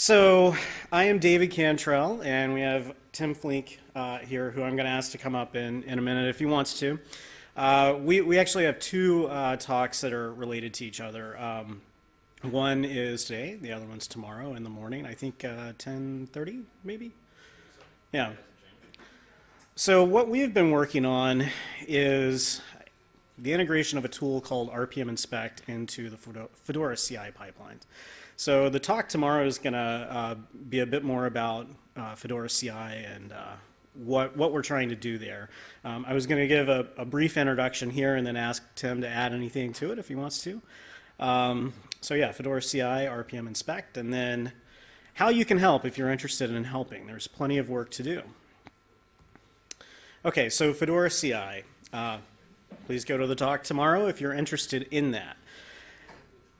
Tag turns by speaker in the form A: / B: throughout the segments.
A: So I am David Cantrell, and we have Tim Flink uh, here, who I'm going to ask to come up in, in a minute if he wants to. Uh, we, we actually have two uh, talks that are related to each other. Um, one is today, the other one's tomorrow in the morning. I think 10:30, maybe. Yeah. So what we've been working on is the integration of a tool called RPM Inspect into the Fedora CI pipelines. So the talk tomorrow is going to uh, be a bit more about uh, Fedora CI and uh, what, what we're trying to do there. Um, I was going to give a, a, brief introduction here and then ask Tim to add anything to it if he wants to. Um, so yeah, Fedora CI, RPM Inspect, and then how you can help if you're interested in helping. There's plenty of work to do. Okay, so Fedora CI. Uh, please go to the talk tomorrow if you're interested in that.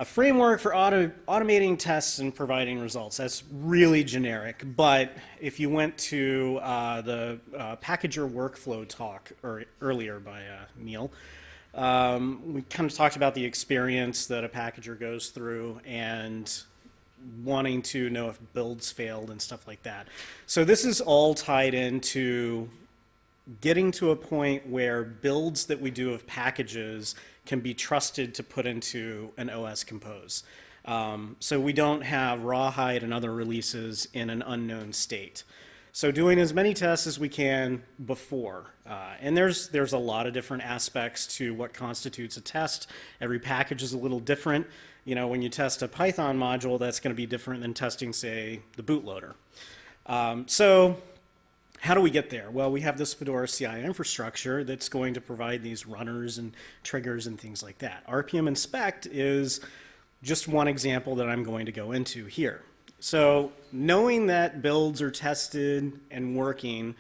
A: A framework for auto, automating tests and providing results. That's really generic, but if you went to uh, the uh, packager workflow talk or, earlier by uh, Neil, um, we kind of talked about the experience that a packager goes through and wanting to know if builds failed and stuff like that. So this is all tied into getting to a point where builds that we do of packages can be trusted to put into an OS compose. Um, so we don't have rawhide and other releases in an unknown state. So doing as many tests as we can before. Uh, and there's, there's a lot of different aspects to what constitutes a test. Every package is a little different. You know, when you test a Python module, that's going to be different than testing, say, the bootloader. Um, so how do we get there? Well, we have this Fedora CI infrastructure that's going to provide these runners and triggers and things like that. RPM inspect is just one example that I'm going to go into here. So knowing that builds are tested and working,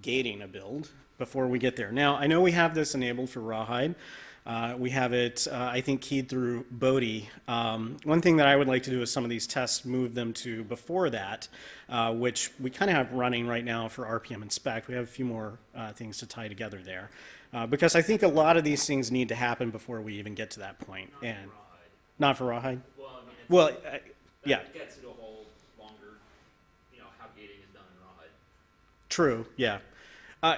A: gating a build before we get there. Now, I know we have this enabled for Rawhide. Uh, we have it, uh, I think, keyed through Bodhi. Um, one thing that I would like to do is some of these tests move them to before that, uh, which we kind of have running right now for RPM Inspect. We have a few more uh, things to tie together there. Uh, because I think a lot of these things need to happen before we even get to that point.
B: Not
A: and
B: for
A: Not for Rawhide?
B: Well, I mean,
A: Well, uh, yeah,
B: That gets it a whole longer, you know, how gating is done in Rawhide.
A: true, yeah. Uh,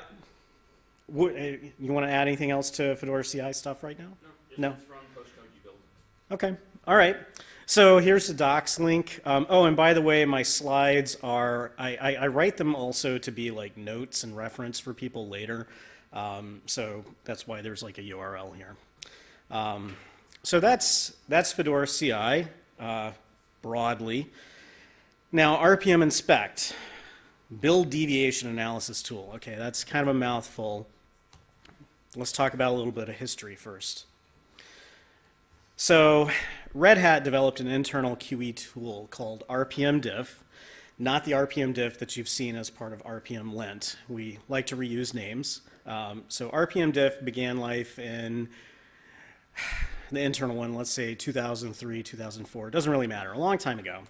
A: what, uh, you want to add anything else to Fedora CI stuff right now?
B: No,
A: No.
B: just run postcode you build.
A: Okay, all right. So here's the docs link. Um, oh, and by the way, my slides are, I, I, I, write them also to be like notes and reference for people later. Um, so that's why there's like a URL here. Um, so that's, that's Fedora CI uh, broadly. Now, RPM inspect, build deviation analysis tool. Okay, that's kind of a mouthful. Let's talk about a little bit of history first. So Red Hat developed an internal QE tool called RPM Diff, not the RPM Diff that you've seen as part of RPM Lint. We like to reuse names. Um, so RPM Diff began life in the internal one, let's say 2003, 2004. It doesn't really matter, a long time ago.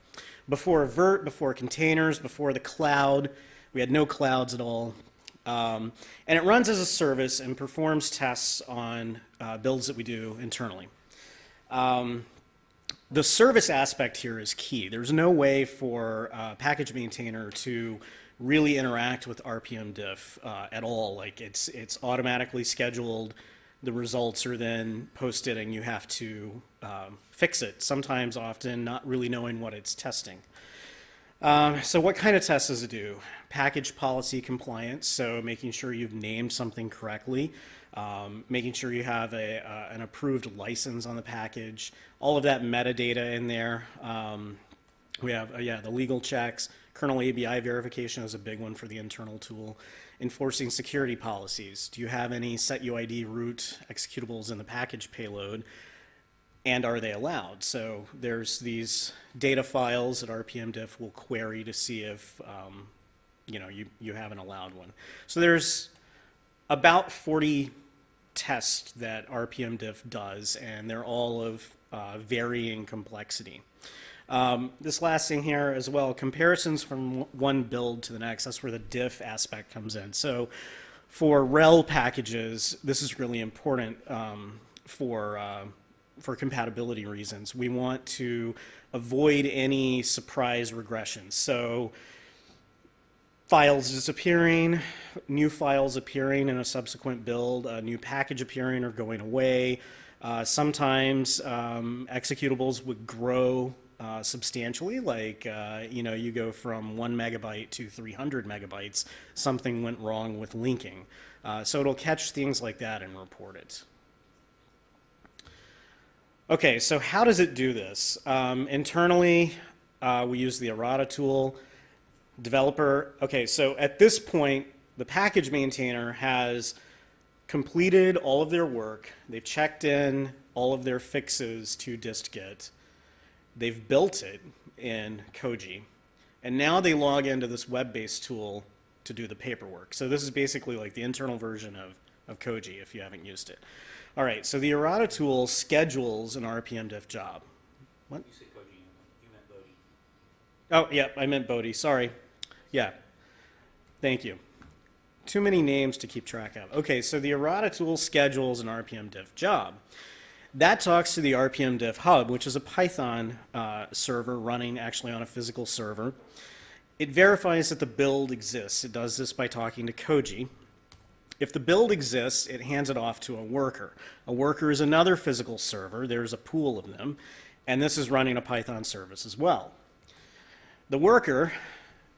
A: Before Vert, before containers, before the cloud, we had no clouds at all. Um, and it runs as a service and performs tests on uh, builds that we do internally. Um, the service aspect here is key. There's no way for a package maintainer to really interact with RPM diff uh, at all. Like it's, it's automatically scheduled. The results are then posted and you have to um, fix it, sometimes often not really knowing what it's testing. Um, so what kind of tests does it do? Package policy compliance, so making sure you've named something correctly, um, making sure you have a, uh, an approved license on the package, all of that metadata in there. Um, we have, uh, yeah, the legal checks, kernel ABI verification is a big one for the internal tool. Enforcing security policies. Do you have any set UID root executables in the package payload? and are they allowed? So there's these data files that RPM diff will query to see if um, you know you, you haven't allowed one. So there's about 40 tests that RPM diff does, and they're all of uh, varying complexity. Um, this last thing here as well, comparisons from one build to the next, that's where the diff aspect comes in. So for RHEL packages, this is really important um, for uh, for compatibility reasons. We want to avoid any surprise regressions. So files disappearing, new files appearing in a subsequent build, a new package appearing or going away. Uh, sometimes um, executables would grow uh, substantially, like uh, you know, you go from one megabyte to 300 megabytes. Something went wrong with linking, uh, so it'll catch things like that and report it. Okay, so how does it do this? Um, internally, uh, we use the errata tool. Developer, okay, so at this point, the package maintainer has completed all of their work. They've checked in all of their fixes to distgit. They've built it in Koji. And now they log into this web-based tool to do the paperwork. So this is basically like the internal version of, of Koji if you haven't used it. All right, so the errata tool schedules an RPM diff job. What?
C: You said Koji, you meant Bodhi.
A: Oh, yeah, I meant Bodhi. Sorry. Yeah. Thank you. Too many names to keep track of. Okay, so the errata tool schedules an RPM diff job. That talks to the RPM diff hub, which is a Python uh, server running actually on a physical server. It verifies that the build exists. It does this by talking to Koji. If the build exists, it hands it off to a worker. A worker is another physical server. There's a pool of them. And this is running a Python service as well. The worker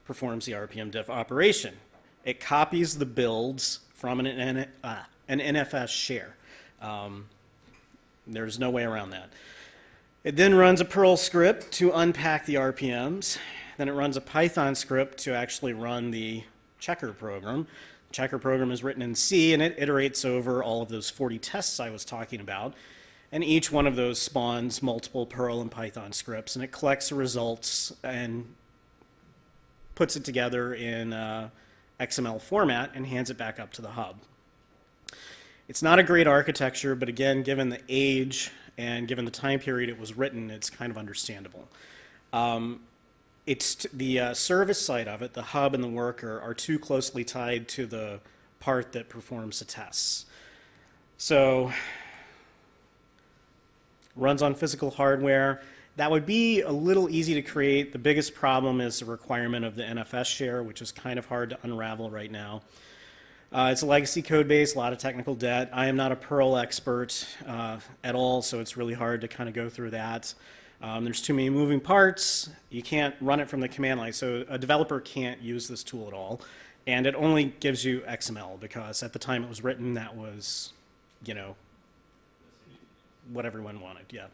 A: performs the RPM diff operation. It copies the builds from an, N, uh, an NFS share. Um, there's no way around that. It then runs a Perl script to unpack the RPMs. Then it runs a Python script to actually run the checker program. The checker program is written in C and it iterates over all of those 40 tests I was talking about. And each one of those spawns multiple Perl and Python scripts and it collects the results and puts it together in uh, XML format and hands it back up to the hub. It's not a great architecture, but again, given the age and given the time period it was written, it's kind of understandable. Um, it's the uh, service side of it, the hub and the worker, are too closely tied to the part that performs the tests. So, runs on physical hardware. That would be a little easy to create. The biggest problem is the requirement of the NFS share, which is kind of hard to unravel right now. Uh, it's a legacy code base, a lot of technical debt. I am not a Perl expert uh, at all, so it's really hard to kind of go through that. Um, there's too many moving parts. You can't run it from the command line, so a developer can't use this tool at all. And it only gives you XML because at the time it was written, that was, you know, what everyone wanted. Yeah.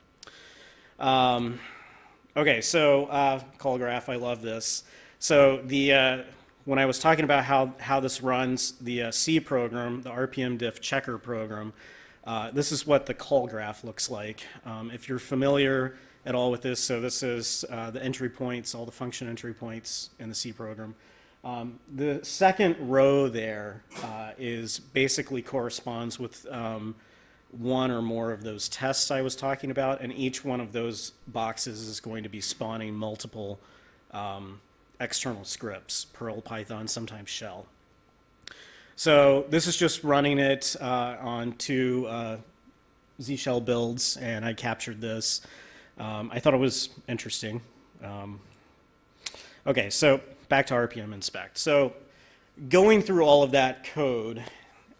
A: Um, okay, so uh, call graph, I love this. So the uh, when I was talking about how, how this runs, the uh, C program, the RPM diff checker program, uh, this is what the call graph looks like. Um, if you're familiar at all with this, so this is uh, the entry points, all the function entry points in the C program. Um, the second row there uh, is basically corresponds with um, one or more of those tests I was talking about, and each one of those boxes is going to be spawning multiple um, external scripts, Perl, Python, sometimes Shell. So this is just running it uh, on two uh, Z Shell builds, and I captured this. Um, I thought it was interesting. Um, okay, so back to RPM inspect. So going through all of that code,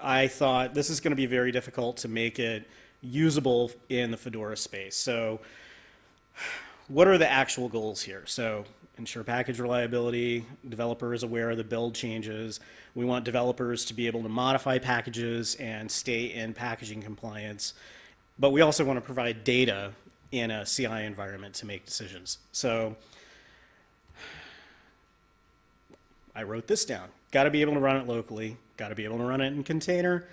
A: I thought this is going to be very difficult to make it usable in the Fedora space. So what are the actual goals here? So ensure package reliability, developer is aware of the build changes. We want developers to be able to modify packages and stay in packaging compliance. But we also want to provide data in a CI environment to make decisions. So I wrote this down. Got to be able to run it locally, got to be able to run it in container.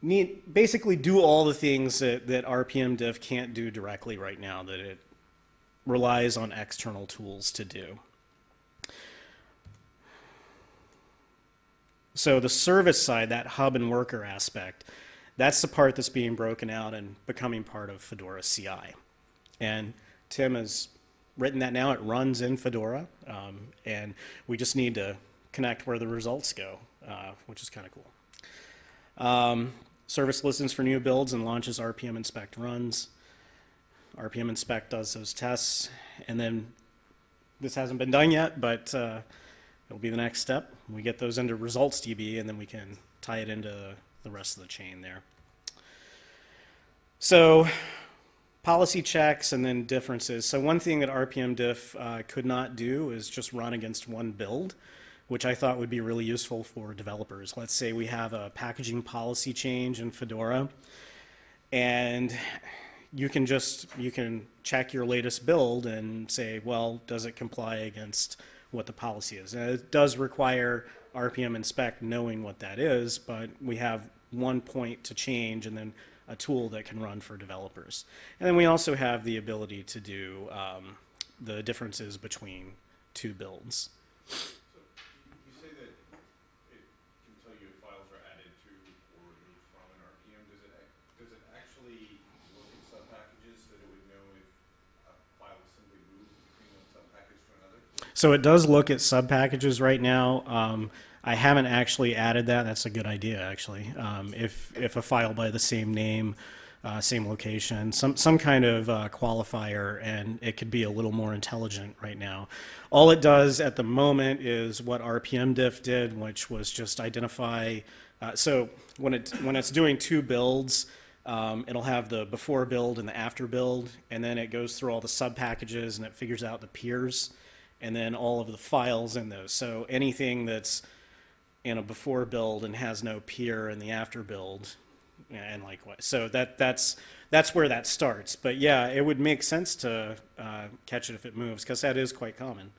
A: Need, basically do all the things that, that RPM Diff can't do directly right now that it relies on external tools to do. So the service side, that hub and worker aspect, that's the part that's being broken out and becoming part of Fedora CI. And Tim has written that now. It runs in Fedora, um, and we just need to connect where the results go, uh, which is kind of cool. Um, service listens for new builds and launches RPM inspect runs. RPM Inspect does those tests, and then this hasn't been done yet, but uh, it'll be the next step. We get those into results DB, and then we can tie it into the rest of the chain there. So policy checks and then differences. So one thing that RPM diff uh, could not do is just run against one build, which I thought would be really useful for developers. Let's say we have a packaging policy change in Fedora, and you can just you can check your latest build and say, well, does it comply against what the policy is? And it does require RPM inspect knowing what that is, but we have one point to change and then a tool that can run for developers. And then we also have the ability to do um, the differences between two builds.
D: So you say that it can tell you if files are added to or removed from an RPM. Does it, ac- does it actually look at subpackages so that it would know if a file is simply moved between one subpackage to another?
A: So it does look at sub packages right now. Um, I haven't actually added that. That's a good idea, actually. Um, if if a file by the same name, uh, same location, some some kind of uh, qualifier, and it could be a little more intelligent right now. All it does at the moment is what RPM diff did, which was just identify. Uh, so when it when it's doing two builds, um, it'll have the before build and the after build, and then it goes through all the sub packages and it figures out the peers, and then all of the files in those. So anything that's in a before build and has no peer in the after build, and likewise. So that that's that's where that starts. But yeah, it would make sense to uh, catch it if it moves because that is quite common.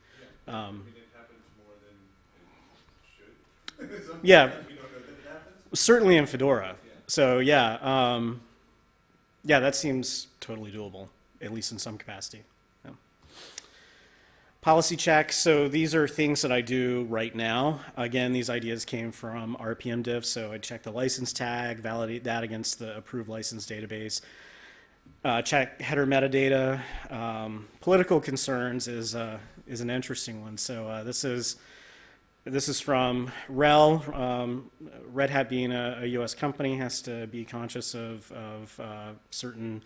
D: I
A: Um,
D: mean, it happens more than it should.
A: Yeah.
D: We don't know that it
A: certainly in Fedora.
D: Yeah.
A: So yeah, um, yeah, that seems totally doable, at least in some capacity. Policy checks. So these are things that I do right now. Again, these ideas came from RPM diff. So I check the license tag, validate that against the approved license database. Uh, check header metadata. Um, political concerns is uh, is an interesting one. So uh, this is this is from RHEL. Um, Red Hat being a, a U.S. company has to be conscious of, of uh, certain,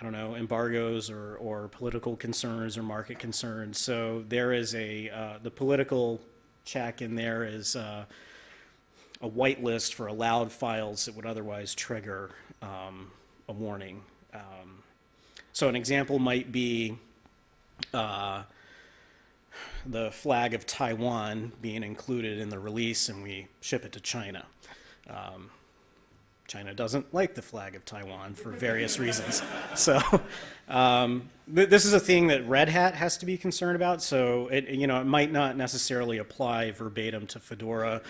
A: I don't know, embargoes or, or political concerns or market concerns. So there is a, uh, the political check in there is uh, a whitelist for allowed files that would otherwise trigger um, a warning. Um, so an example might be uh, the flag of Taiwan being included in the release and we ship it to China. Um, China doesn't like the flag of Taiwan for various reasons. So um, th- this is a thing that Red Hat has to be concerned about. So it, you know, it might not necessarily apply verbatim to Fedora,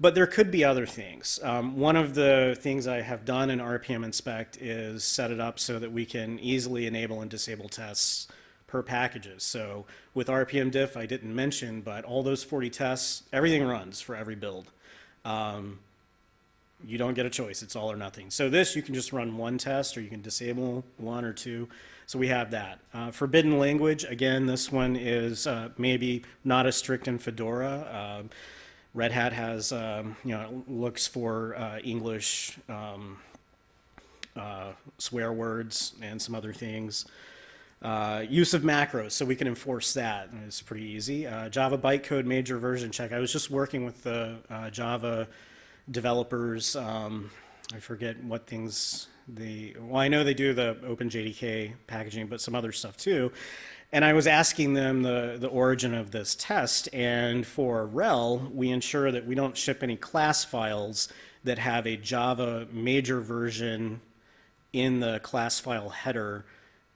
A: but there could be other things. Um, one of the things I have done in RPM Inspect is set it up so that we can easily enable and disable tests per packages. So with RPM diff, I didn't mention, but all those 40 tests, everything runs for every build. Um, you don't get a choice. It's all or nothing. So this, you can just run one test or you can disable one or two. So we have that. Uh, forbidden language, again, this one is uh, maybe not as strict in Fedora. Um Red Hat has, um, you know, looks for uh, English um, uh, swear words and some other things. Uh, use of macros, so we can enforce that. and It's pretty easy. Uh, Java bytecode major version check. I was just working with the uh, Java developers. Um, I forget what things they. Well, I know they do the OpenJDK packaging, but some other stuff too. And I was asking them the, the origin of this test, and for RHEL, we ensure that we don't ship any class files that have a Java major version in the class file header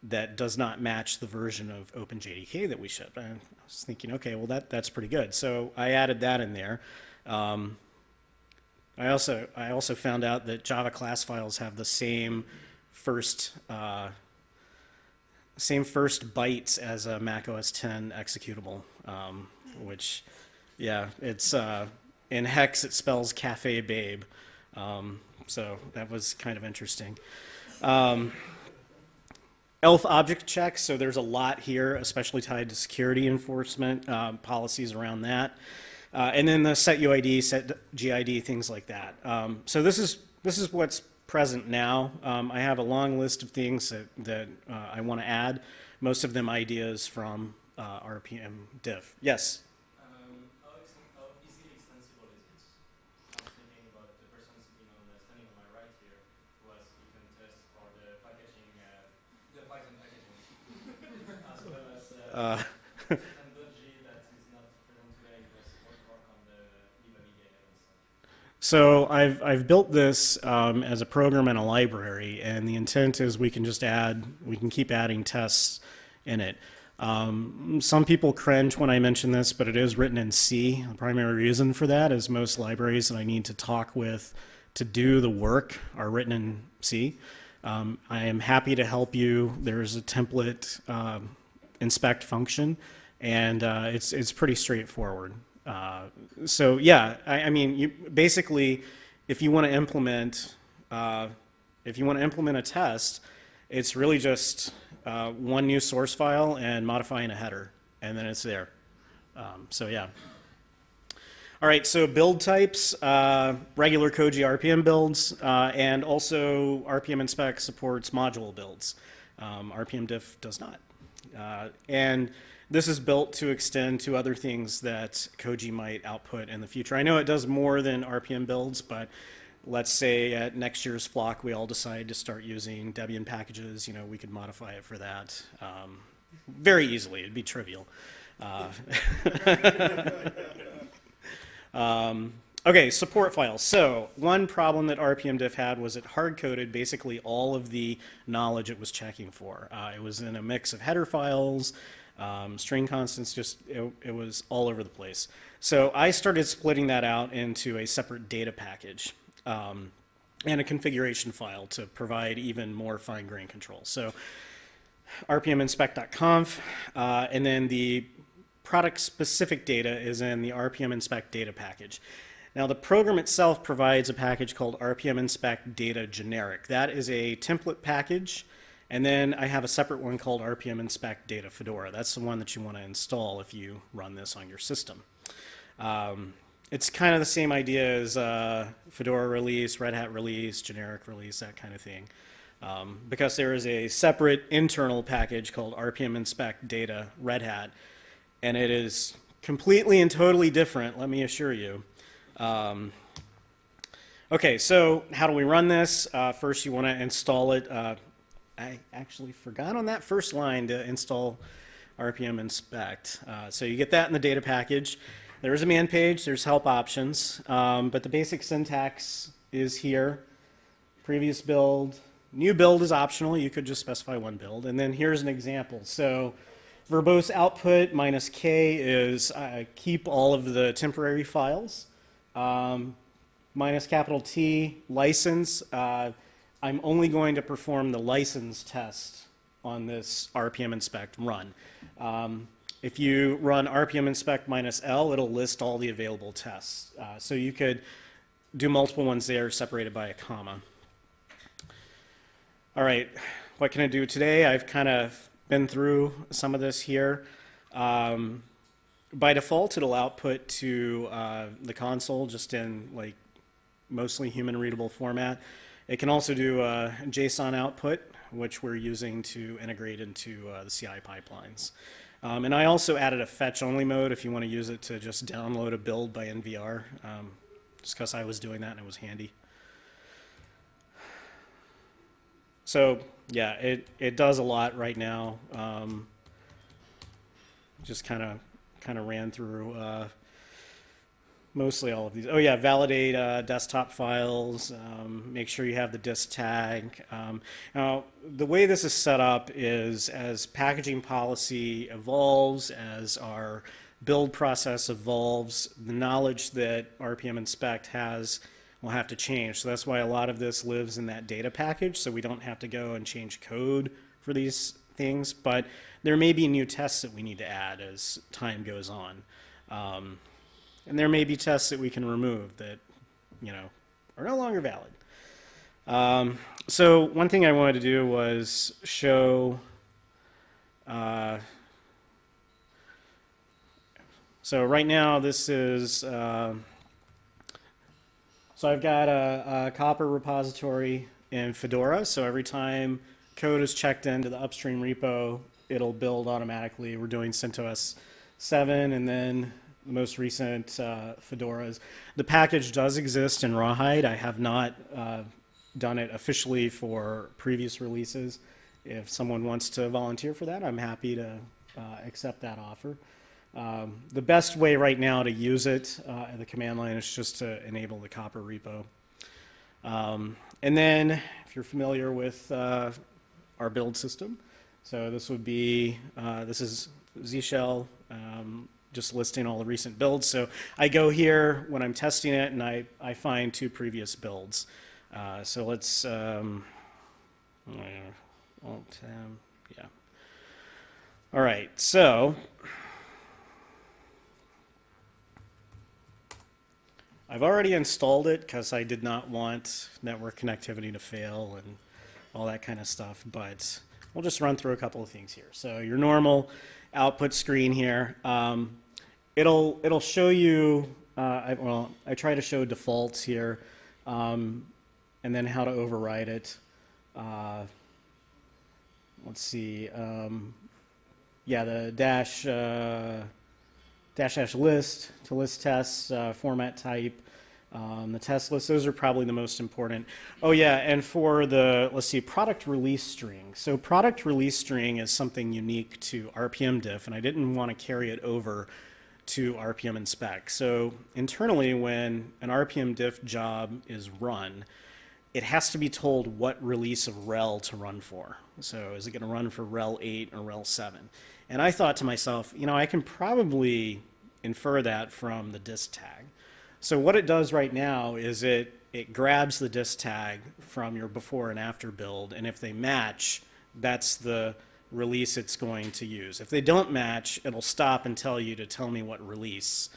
A: that does not match the version of OpenJDK that we ship. And I was thinking, okay, well that that's pretty good. So I added that in there. Um, I also I also found out that Java class files have the same first uh, same first bytes as a Mac OS 10 executable, um, which yeah, it's uh, in hex it spells cafe babe. Um, so that was kind of interesting. Um, ELF object checks, so there's a lot here, especially tied to security enforcement, um, policies around that. Uh, and then the set UID, set GID, things like that. Um, so this is, this is what's present now. Um, I have a long list of things that, that uh, I want to add, most of them ideas from uh, RPM diff. Yes?
E: Um,
A: So I've, I've built this um, as a program and a library, and the intent is we can just add, we can keep adding tests in it. Um, some people cringe when I mention this, but it is written in C. The primary reason for that is most libraries that I need to talk with to do the work are written in C. Um, I am happy to help you. There's a template um, inspect function, and uh, it's it's pretty straightforward. Uh, so yeah, I, I mean, you basically, if you want to implement, uh, if you want to implement a test, it's really just uh, one new source file and modifying a header, and then it's there. Um, so yeah. All right, so build types, uh, regular Koji RPM builds, uh, and also RPM inspect supports module builds. Um, RPM diff does not. And this is built to extend to other things that Koji might output in the future. I know it does more than RPM builds, but let's say at next year's flock we all decide to start using Debian packages, you know, we could modify it for that um, very easily. It'd be trivial. Uh, um, okay, support files. So one problem that RPMDiff had was it hard-coded basically all of the knowledge it was checking for. Uh, it was in a mix of header files, um, string constants, just it, it was all over the place. So I started splitting that out into a separate data package um, and a configuration file to provide even more fine-grained control. So rpminspect.conf, uh, and then the product-specific data is in the RPM inspect data package. Now, the program itself provides a package called RPM inspect data generic. That is a template package, and then I have a separate one called RPM inspect data Fedora. That's the one that you want to install if you run this on your system. Um, it's kind of the same idea as uh, Fedora release, Red Hat release, generic release, that kind of thing. Um, because there is a separate internal package called RPM inspect data Red Hat, and it is completely and totally different, let me assure you. Um, okay, so how do we run this? Uh, first, you want to install it. Uh, I actually forgot on that first line to install RPM inspect. Uh, so you get that in the data package. There is a man page, there's help options, um, but the basic syntax is here. Previous build, new build is optional, you could just specify one build. And then here's an example. So verbose output minus K is uh, keep all of the temporary files. Um, minus capital T, license, uh, I'm only going to perform the license test on this RPM inspect run. Um, if you run RPM inspect minus L, it'll list all the available tests. Uh, so you could do multiple ones there separated by a comma. All right, what can I do today? I've kind of been through some of this here. Um, by default, it'll output to uh, the console just in like mostly human readable format. It can also do a JSON output, which we're using to integrate into uh, the CI pipelines. Um, and I also added a fetch only mode if you want to use it to just download a build by NVR, um, just because I was doing that and it was handy. So yeah, it, it does a lot right now. Um, just kind of kind of ran through uh, mostly all of these. Oh yeah, validate uh, desktop files. Um, make sure you have the dist tag. Um, now the way this is set up is as packaging policy evolves, as our build process evolves, the knowledge that RPM inspect has will have to change. So that's why a lot of this lives in that data package, so we don't have to go and change code for these things. But there may be new tests that we need to add as time goes on. Um, and there may be tests that we can remove that, you know, are no longer valid. Um, so one thing I wanted to do was show, uh, so right now this is, uh, so I've got a, a Copr repository in Fedora. So every time code is checked into the upstream repo, it'll build automatically. We're doing CentOS 7 and then the most recent uh, Fedoras. The package does exist in Rawhide. I have not uh, done it officially for previous releases. If someone wants to volunteer for that, I'm happy to uh, accept that offer. Um, the best way right now to use it uh, in the command line is just to enable the Copr repo. Um, and then, if you're familiar with uh, our build system, so this would be, uh, this is Z Shell, um, just listing all the recent builds. So I go here when I'm testing it and I, I find two previous builds. Uh, so let's, um, Alt yeah. All right, so I've already installed it because I did not want network connectivity to fail and all that kind of stuff, but we'll just run through a couple of things here. So your normal output screen here, um, it'll, it'll show you, uh, I, well, I try to show defaults here, um, and then how to override it. Uh, let's see, um, yeah, the dash, uh, dash dash list to list tests, uh, format type, um, the test list, those are probably the most important. Oh yeah, and for the, let's see, product release string. So product release string is something unique to RPM diff, and I didn't want to carry it over to RPM inspect. So internally, when an RPM diff job is run, it has to be told what release of RHEL to run for. So is it going to run for RHEL 8 or RHEL 7? And I thought to myself, you know, I can probably infer that from the dist tag. So what it does right now is it, it grabs the dist tag from your before and after build, and if they match, that's the release it's going to use. If they don't match, it'll stop and tell you to tell me what release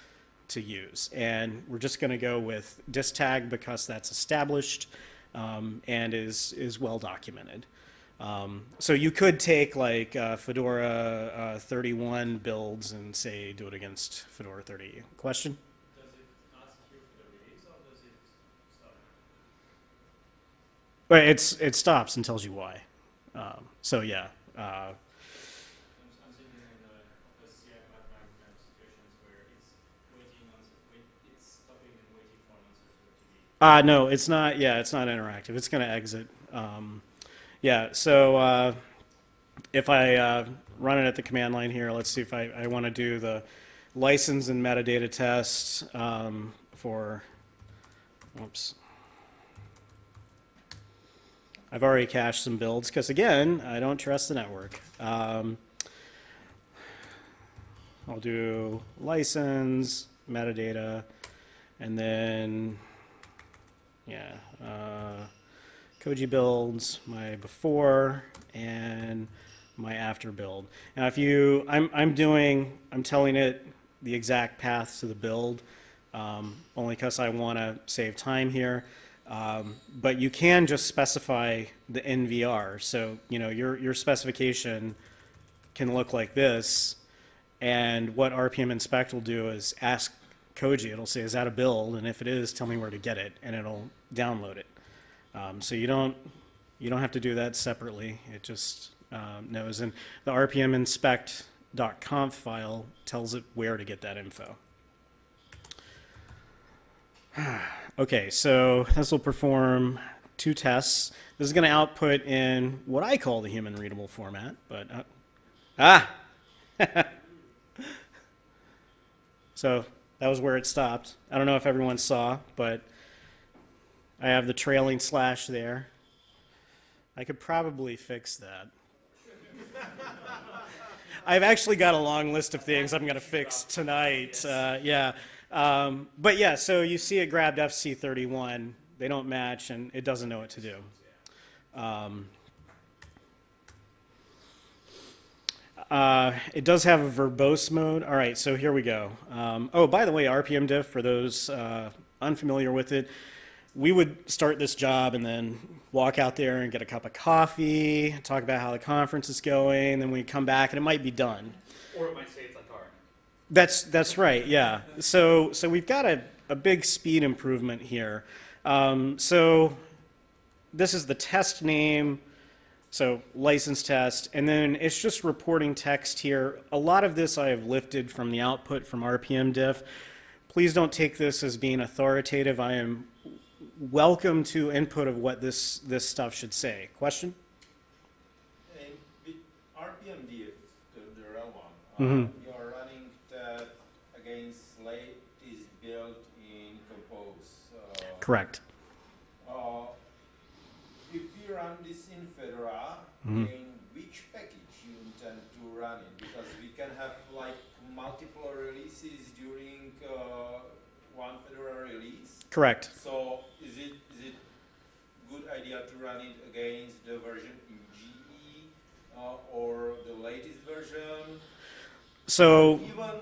A: to use. And we're just going to go with dist tag because that's established um, and is, is well documented. Um, so you could take like uh, Fedora uh, 31 builds and say do it against Fedora 30. Question?
E: Does it ask you for the release or does it stop?
A: It's it stops and tells you why. Um, so yeah. Uh, uh, no, it's not. Yeah, it's not interactive. It's going to exit. Um, yeah. So uh, if I uh, run it at the command line here, let's see if I, I want to do the license and metadata test um, for. Oops. I've already cached some builds because again, I don't trust the network. Um, I'll do license, metadata, and then, yeah, uh, Koji builds, my before, and my after build. Now if you, I'm, I'm doing, I'm telling it the exact path to the build, um, only because I want to save time here. Um, but you can just specify the NVR. So, you know, your, your specification can look like this. And what RPM inspect will do is ask Koji, it'll say, is that a build? And if it is, tell me where to get it, and it'll download it. Um, so you don't, you don't have to do that separately. It just um, knows. And the RPM inspect.conf file tells it where to get that info. Okay, so this will perform two tests. This is going to output in what I call the human readable format, but uh, ah, so that was where it stopped. I don't know if everyone saw, but I have the trailing slash there. I could probably fix that. I've actually got a long list of things I'm going to fix tonight. Uh, yeah. Um, but yeah, so you see it grabbed FC31. They don't match, and it doesn't know what to do. Um, uh, it does have a verbose mode. All right, so here we go. Um, oh, by the way, RPM diff, for those uh, unfamiliar with it, we would start this job and then walk out there and get a cup of coffee, talk about how the conference is going, then we come back and it might be done.
B: Or it might say it's.
A: That's that's right. Yeah. So so we've got a, a big speed improvement here. Um, so this is the test name, so license test, and then it's just reporting text here. A lot of this I have lifted from the output from RPM diff. Please don't take this as being authoritative. I am welcome to input of what this, this stuff should say. Question?
F: RPM diff, the, the one, uh, you are running that against Slate is built in Compose. Uh,
A: Correct.
F: uh, if we run this in Fedora,
A: Mhm.
F: in which package you intend to run it? Because we can have like multiple releases during uh, one Fedora release.
A: Correct.
F: So is it is it good idea to run it against the version in GE uh, or the latest version?
A: So,
F: Even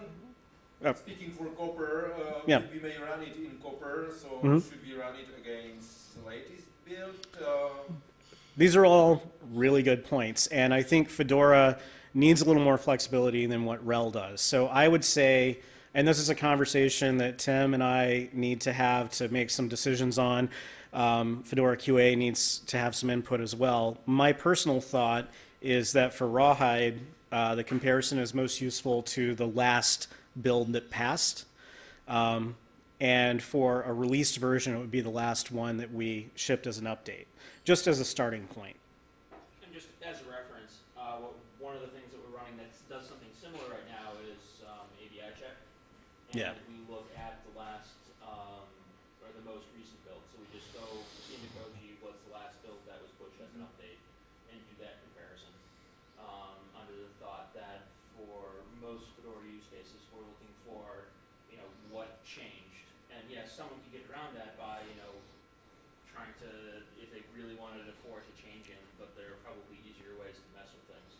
A: Uh,
F: speaking for Copr, uh,
A: Yeah.
F: we may run it in Copr. So
A: Mhm.
F: should we run it against the latest build? Uh,
A: These are all really good points, and I think Fedora needs a little more flexibility than what RHEL does. So I would say, and this is a conversation that Tim and I need to have to make some decisions on. Um, Fedora QA needs to have some input as well. My personal thought is that for Rawhide, uh, the comparison is most useful to the last build that passed. Um, and for a released version, it would be the last one that we shipped as an update, just as a starting point.
B: And just as a reference, uh, what, one of the things that we're running that does something similar right now is um, ABI check. And
A: Yeah.
B: To, if they really wanted to force a change in, but there are probably easier ways to mess with things.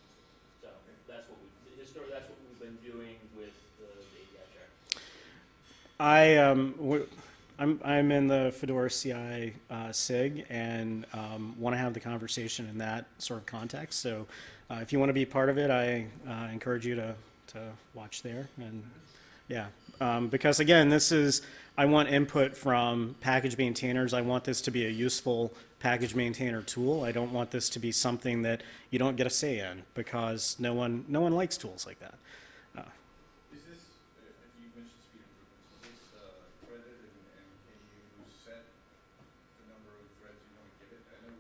B: So that's what we, historically, that's what we've been doing with the the API.
A: I um, I'm I'm in the Fedora CI uh, SIG and um, want to have the conversation in that sort of context. So, uh, if you want to be part of it, I uh, encourage you to to watch there and yeah, um, because again, this is I want input from package maintainers. I want this to be a useful package maintainer tool. I don't want this to be something that you don't get a say in because no one no one likes tools like that.
D: Is this, uh, you mentioned speed improvements, is this uh, threaded and, and can you set the number of threads you want to give it? I know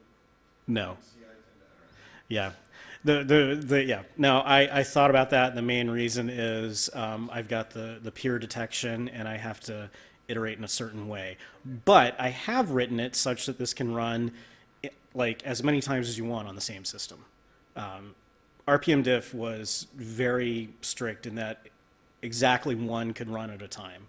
A: No.
D: CI tend to, or-
A: Yeah. The, the, the, yeah, no, I, I thought about that. And the main reason is um, I've got the, the peer detection and I have to iterate in a certain way. But I have written it such that this can run like as many times as you want on the same system. Um, RPM diff was very strict in that exactly one could run at a time.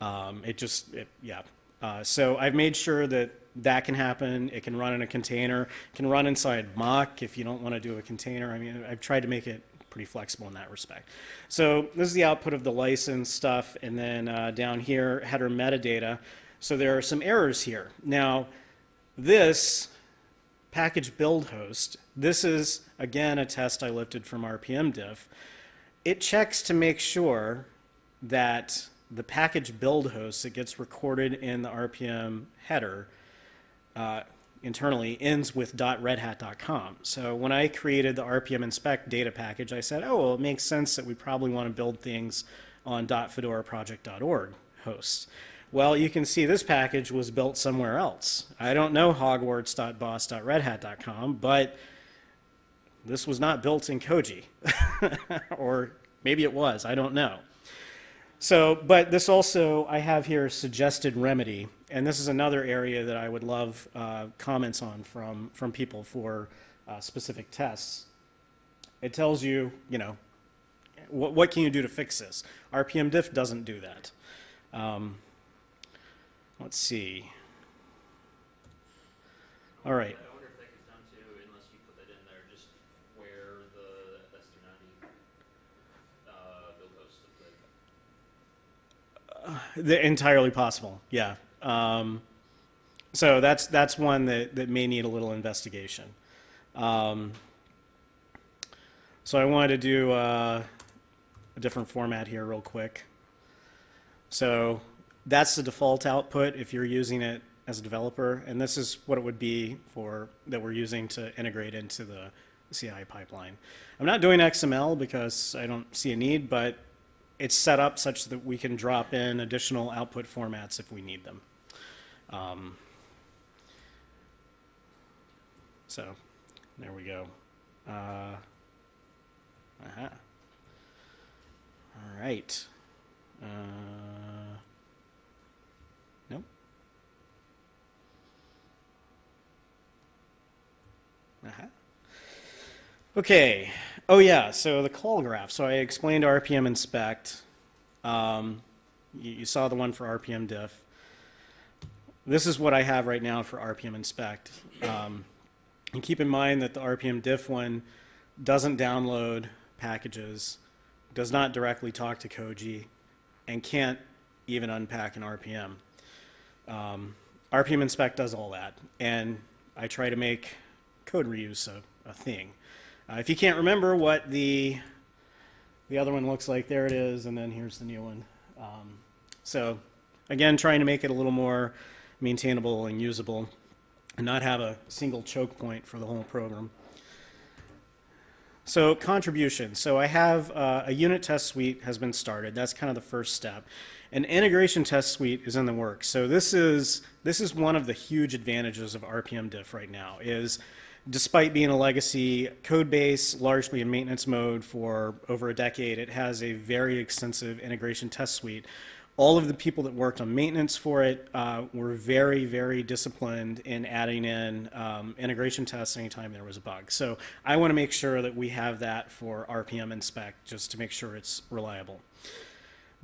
A: Um, it just, it, yeah. Uh, so I've made sure that that can happen. It can run in a container. Can run inside mock if you don't want to do a container. I mean, I've tried to make it pretty flexible in that respect. So this is the output of the license stuff, and then uh, down here, header metadata. So there are some errors here. Now, this package build host, this is again a test I lifted from RPM diff. It checks to make sure that the package build host that gets recorded in the RPM header uh, internally ends with .redhat.com. So when I created the RPM inspect data package, I said, oh, well, it makes sense that we probably want to build things on .fedoraproject.org hosts. Well, you can see this package was built somewhere else. I don't know hogwarts.boss.redhat.com, but this was not built in Koji. or maybe it was, I don't know. So, but this also, I have here suggested remedy, and this is another area that I would love uh, comments on from, from people for uh, specific tests. It tells you, you know, what, what can you do to fix this? RPM diff doesn't do that. Um, let's see. All right.
B: I wonder if that gets done too, unless you put that in there, just where the S three ninety, uh, build hosts look like.
A: The, entirely possible, yeah. Um, so that's that's one that, that may need a little investigation. Um, so I wanted to do uh, a different format here, real quick. So that's the default output if you're using it as a developer, and this is what it would be for, that we're using to integrate into the CI pipeline. I'm not doing XML because I don't see a need, but it's set up such that we can drop in additional output formats if we need them. Um, so, there we go. Uh, uh-huh. All right. Uh, nope. Uh-huh. Okay. Oh yeah. So the call graph. So I explained RPM inspect. Um, you, you saw the one for RPM diff. This is what I have right now for RPM inspect. Um, and keep in mind that the RPM diff one doesn't download packages, does not directly talk to Koji, and can't even unpack an RPM. Um, RPM inspect does all that, and I try to make code reuse a, a thing. Uh, if you can't remember what the the other one looks like, there it is, and then here's the new one. Um, so again, trying to make it a little more maintainable and usable, and not have a single choke point for the whole program. So contribution. So I have uh, a unit test suite has been started. That's kind of the first step. An integration test suite is in the works. So this is this is one of the huge advantages of RPM diff right now is despite being a legacy code base largely in maintenance mode for over a decade, it has a very extensive integration test suite all of the people that worked on maintenance for it uh, were very, very disciplined in adding in um, integration tests anytime there was a bug. So I want to make sure that we have that for RPM inspect just to make sure it's reliable.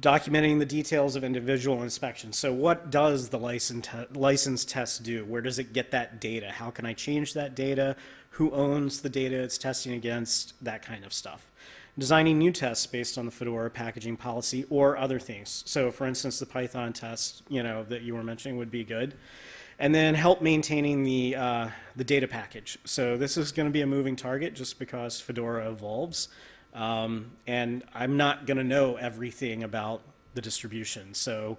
A: Documenting the details of individual inspections. So what does the license, te license test do? Where does it get that data? How can I change that data? Who owns the data it's testing against? That kind of stuff designing new tests based on the Fedora packaging policy or other things. So for instance, the Python test, you know, that you were mentioning would be good. And then help maintaining the, uh, the data package. So this is going to be a moving target just because Fedora evolves. Um, and I'm not going to know everything about the distribution. So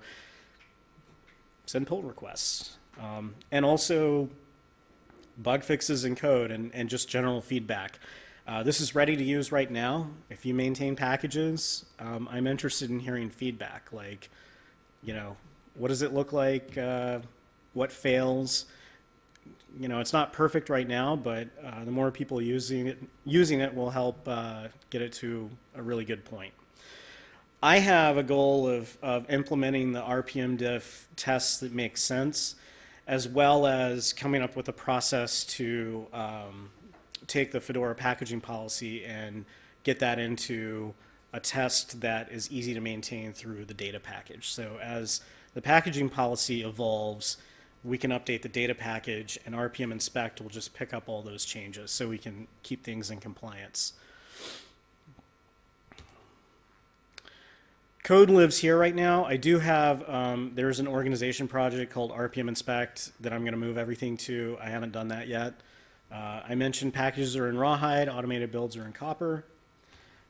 A: send pull requests. Um, and also bug fixes in code and, and just general feedback. Uh, this is ready to use right now. If you maintain packages, um, I'm interested in hearing feedback. Like, you know, what does it look like? Uh, what fails? You know, it's not perfect right now, but uh, the more people using it, using it will help uh, get it to a really good point. I have a goal of, of implementing the RPM diff tests that make sense, as well as coming up with a process to um, take the Fedora packaging policy and get that into a test that is easy to maintain through the data package. So as the packaging policy evolves, we can update the data package and RPM inspect will just pick up all those changes so we can keep things in compliance. Code lives here right now. I do have, um, there's an organization project called RPM Inspect that I'm going to move everything to. I haven't done that yet. Uh, I mentioned packages are in Rawhide, automated builds are in Copr.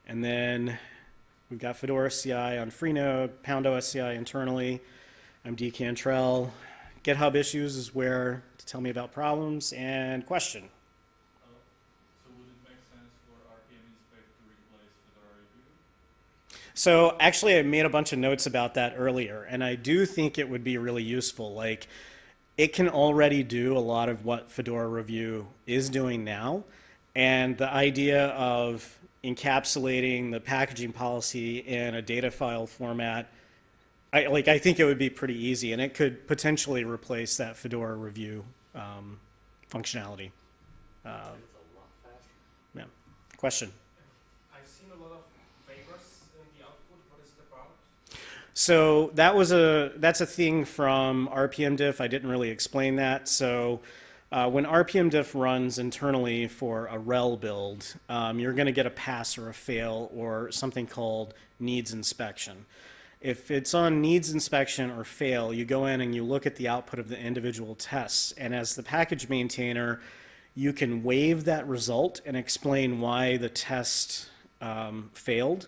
A: And then we've got Fedora CI on Freenode, Pound OS CI internally. I'm D Cantrell. GitHub issues is where to tell me about problems and question.
G: Uh, so would it make sense for RPM inspect to replace Fedora review?
A: So actually I made a bunch of notes about that earlier and I do think it would be really useful. Like it can already do a lot of what Fedora Review is doing now. And the idea of encapsulating the packaging policy in a data file format, I, like, I think it would be pretty easy, and it could potentially replace that Fedora Review um, functionality. Uh,
B: It's a lot faster.
A: yeah. Question?
E: I've seen a lot of waivers in the output. What is it about?
A: So that was a that's a thing from RPM diff. I didn't really explain that. So uh, when RPM diff runs internally for a RHEL build, um, you're going to get a pass or a fail or something called needs inspection. If it's on needs inspection or fail, you go in and you look at the output of the individual tests. And as the package maintainer, you can waive that result and explain why the test um, failed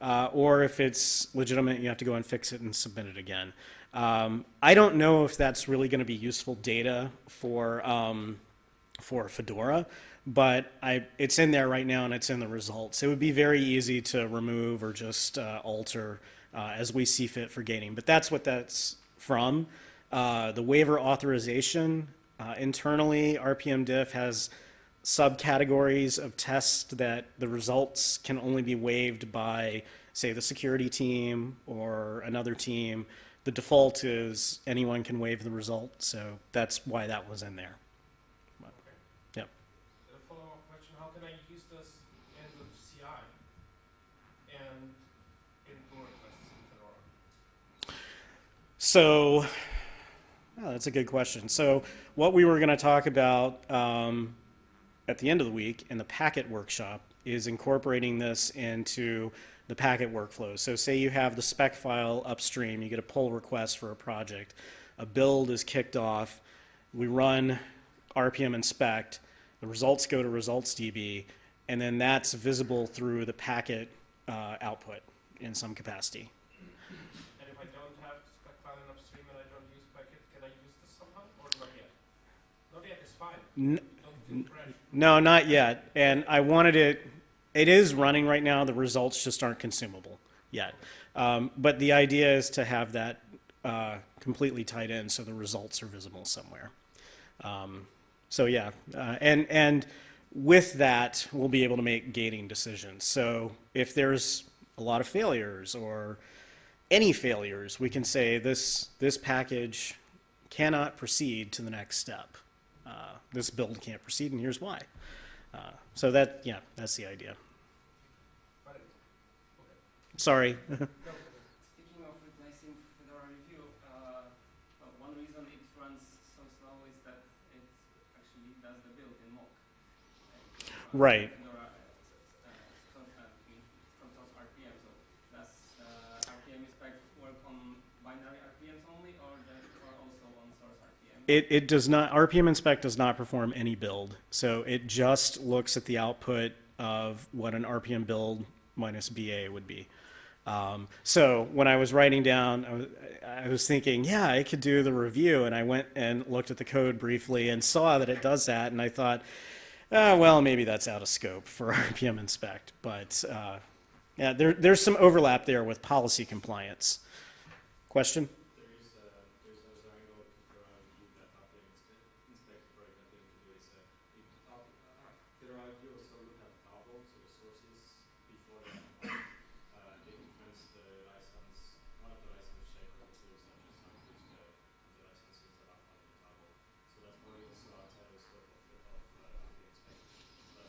A: uh, or if it's legitimate, you have to go and fix it and submit it again. Um, I don't know if that's really going to be useful data for um, for Fedora, but I, it's in there right now and it's in the results. It would be very easy to remove or just uh, alter uh, as we see fit for gating. But that's what that's from. Uh, the waiver authorization uh, internally, RPM diff has subcategories of tests that the results can only be waived by, say, the security team or another team. The default is anyone can waive the result, so that's why that was in there. Yep.
H: A follow-up question, how can I use this end of CI and in pull requests in Fedora?
A: So, oh, that's a good question. So, what we were going to talk about um, at the end of the week in the Packit workshop is incorporating this into the Packit workflow. So, say you have the spec file upstream, you get a pull request for a project, a build is kicked off, we run RPM inspect, the results go to results DB, and then that's visible through the Packit uh, output in some capacity.
H: And if I don't have spec file in upstream and I don't use Packit, can I use this somehow or not yet? Not yet, it's fine.
A: N-
H: Don't feel pressure.
A: No, not yet. And I wanted it, it is running right now. The results just aren't consumable yet. Um, but the idea is to have that uh, completely tied in so the results are visible somewhere. Um, so yeah, uh, and and with that, we'll be able to make gating decisions. So if there's a lot of failures or any failures, we can say this this package cannot proceed to the next step. Uh, this build can't proceed, and here's why. Uh, so that yeah, that's the idea. Sorry.
E: Speaking of replacing Fedora Review, uh, well, one reason it runs so slow is that it actually does the build in mock. And, uh,
A: Right.
E: Fedora, uh, uh, so, uh, in- from source RPM, so does uh, RPM inspect work on binary RPMs only, or, does it- or also on source RPM?
A: It, it does not, RPM inspect does not perform any build. So it just looks at the output of what an RPM build minus BA would be. Um, so when I was writing down, I was, I was thinking, yeah, I could do the review. And I went and looked at the code briefly and saw that it does that. And I thought, ah, well, maybe that's out of scope for RPM inspect. But uh, yeah, there, there's some overlap there with policy compliance. Question?
E: There is a, there's a Zarango Fedora review that RPM inspect, inspect for example, to do is, uh, it, up, uh, Fedora review also look at tarball, so the sources before they compile. Uh, they influence the license, one of the license check or the tools that just not use the, the licenses that are found in tarball. So that's probably also outside the scope of, the- of, uh, RPM inspect. But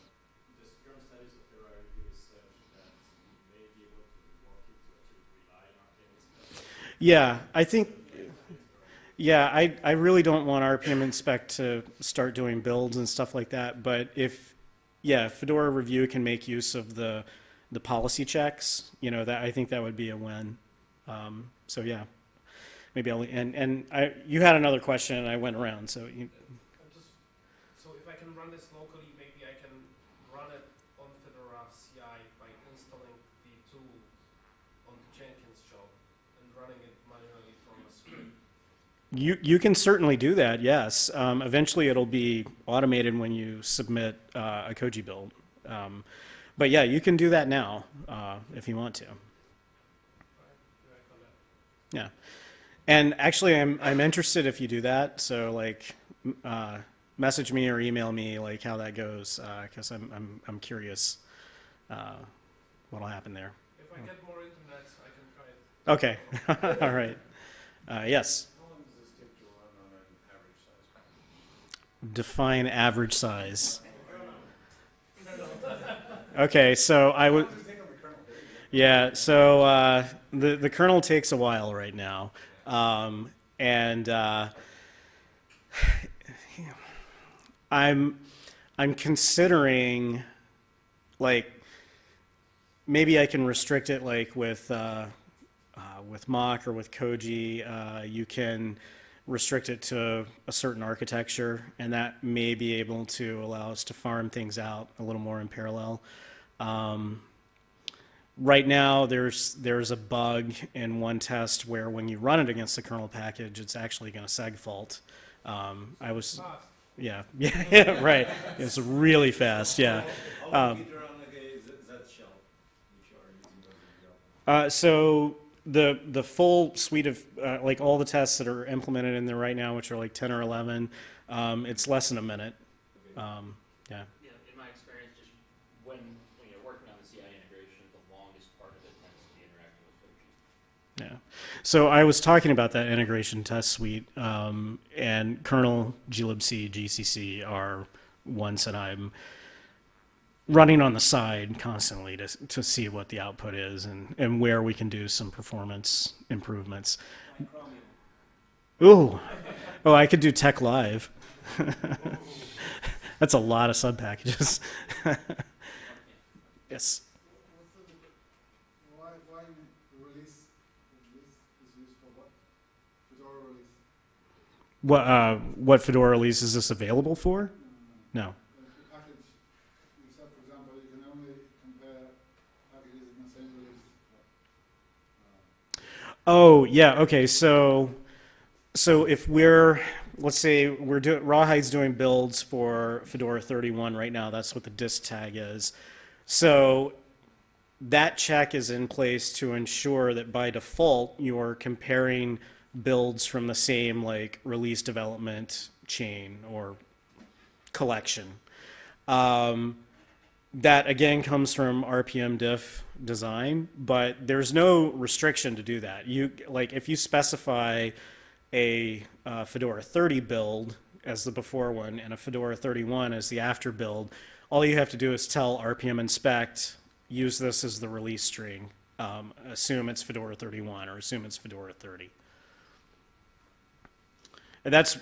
E: the current status of Fedora review is such that you may be able to work it to actually rely on RPM inspect.
A: Yeah, I think, yeah, I, I really don't want RPM inspect to start doing builds and stuff like that, but if, yeah, Fedora Review can make use of the, the policy checks, you know, that, I think that would be a win. Um, so, yeah, maybe I'll, and, and I, you had another question and I went around, so you,
H: just, so if I can run this locally, maybe I can run it on Fedora CI by installing the tool on the Jenkins job and running it manually from a script.
A: You, you can certainly do that, yes. Um, eventually, it'll be automated when you submit uh, a Koji build. Um, but yeah, you can do that now uh, if you want to.
H: Right? Do I call that?
A: Yeah. And actually, I'm, I'm interested if you do that. So, like, uh, message me or email me, like, how that goes, because I'm, I'm, I'm curious uh, what'll happen there.
H: If I get more internet, I can try it.
A: Okay. All right. Uh, yes.
D: How long does this take to run on an average size package?
A: Define average size. Okay, so I would. Yeah, so uh, the the kernel takes a while right now, um, and uh, I'm I'm considering like maybe I can restrict it like with uh, uh, with Mock or with Koji. Uh, you can restrict it to a certain architecture, and that may be able to allow us to farm things out a little more in parallel. Um, right now, there's, there's a bug in one test where when you run it against the kernel package, it's actually going to seg fault. Um, I was,
H: Fast.
A: yeah, yeah, yeah, right. It's really fast, yeah. Um,
F: would it run against that- that shell, which you are using as a example?
A: Uh, so the the full suite of uh, like all the tests that are implemented in there right now, which are like ten or eleven, um, it's less than a minute. Um, yeah.
B: Yeah, in my experience, just when, when you're working on the CI integration, the longest part of it tends to be interacting with code.
A: Yeah. So I was talking about that integration test suite, um, and kernel, glibc, GCC are ones that I'm running on the side constantly to, to see what the output is and, and where we can do some performance improvements. Ooh, oh, I could do TeX Live. That's a lot of sub packages. yes.
I: Why, why release, release is used for what? Fedora release?
A: What uh, what Fedora release is this available for? No.
I: If you package, you said, for example, you can only compare packages in the same release. Uh,
A: Oh yeah. Okay. So so if we're let's say we're doing Rawhide's doing builds for Fedora 31 right now. That's what the dist tag is. So that check is in place to ensure that by default you're comparing builds from the same like release development chain or collection. Um, that again comes from RPM diff design, but there's no restriction to do that. You like if you specify a uh, Fedora 30 build as the before one and a Fedora 31 as the after build, all you have to do is tell RPM inspect use this as the release string. Um, assume it's Fedora 31 or assume it's Fedora 30. And that's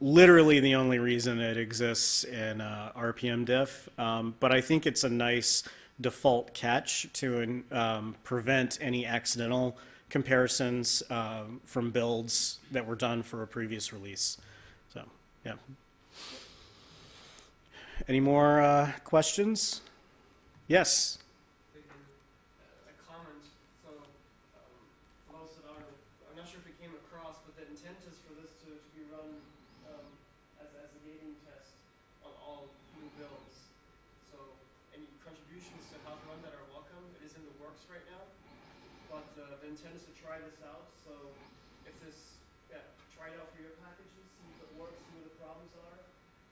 A: literally the only reason it exists in uh, RPM diff. Um, but I think it's a nice default catch to um, prevent any accidental comparisons um, from builds that were done for a previous release. So, yeah. Any more uh, questions? Yes.
H: a comment. So, um, for those that are, I'm not sure if it came across, but the intent is for this to, to be run um, as, as a gating test on all new builds. So, any contributions to how to run that are welcome. It is in the works right now, but uh, the intent is to try this out. So, if this, yeah, try it out for your packages, see if it works, see what the problems are.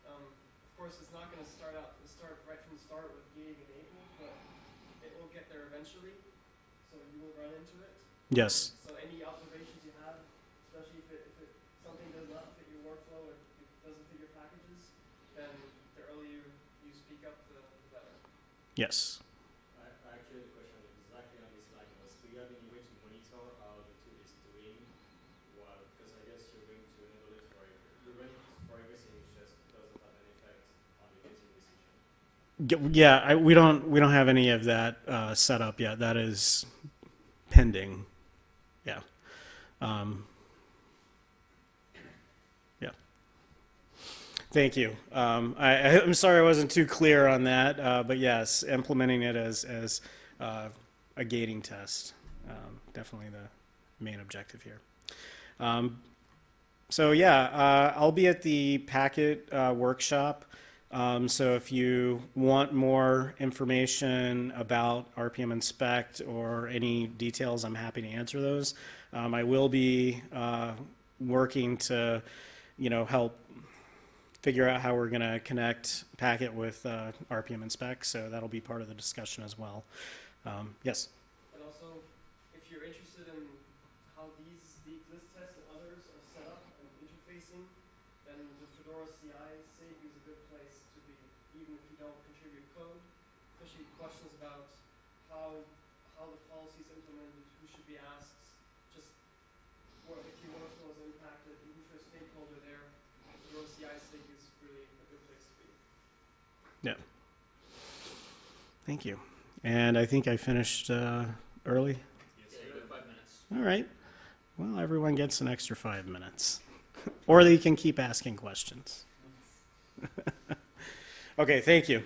H: Um, of course, it's not going to start out start right from the start with gating enabled, but it will get there eventually, so you will run into it.
A: Yes.
H: So any observations you have, especially if it, if it, something does not fit your workflow or it doesn't fit your packages, then the earlier you speak up, the, the better.
A: Yes.
E: I, I actually have a question exactly on this line was do you have any way to monitor how the tool is doing while because I guess you're going to enable it for every- you're running it for everything it just doesn't have an effect on the gating decision.
A: G- Yeah, I, we don't we don't have any of that uh, set up yet. That is pending. Yeah. Um, yeah. Thank you. Um, I, I'm sorry I wasn't too clear on that, uh, but yes, implementing it as as uh, a gating test, um, definitely the main objective here. Um, so yeah, uh, I'll be at the Packit uh, workshop. Um, so if you want more information about RPM Inspect or any details, I'm happy to answer those. Um, I will be uh, working to, you know, help figure out how we're going to connect Packit with uh, RPM Inspect. So that'll be part of the discussion as well. Um, yes.
H: And also, if you're interested in how these, the, this test and others are set up and interfacing, then the Fedora CI SIG is a good place to be, even if you don't contribute code, especially questions about how, how the policy is implemented, who should be asked, just what, if your workflow is impacted, who's your stakeholder there, Fedora CI SIG is really a good place to be.
A: Thank you. And I think I finished uh, early.
B: Yeah, you have five minutes.
A: All right. Well, everyone gets an extra five minutes. or they can keep asking questions. okay, thank you.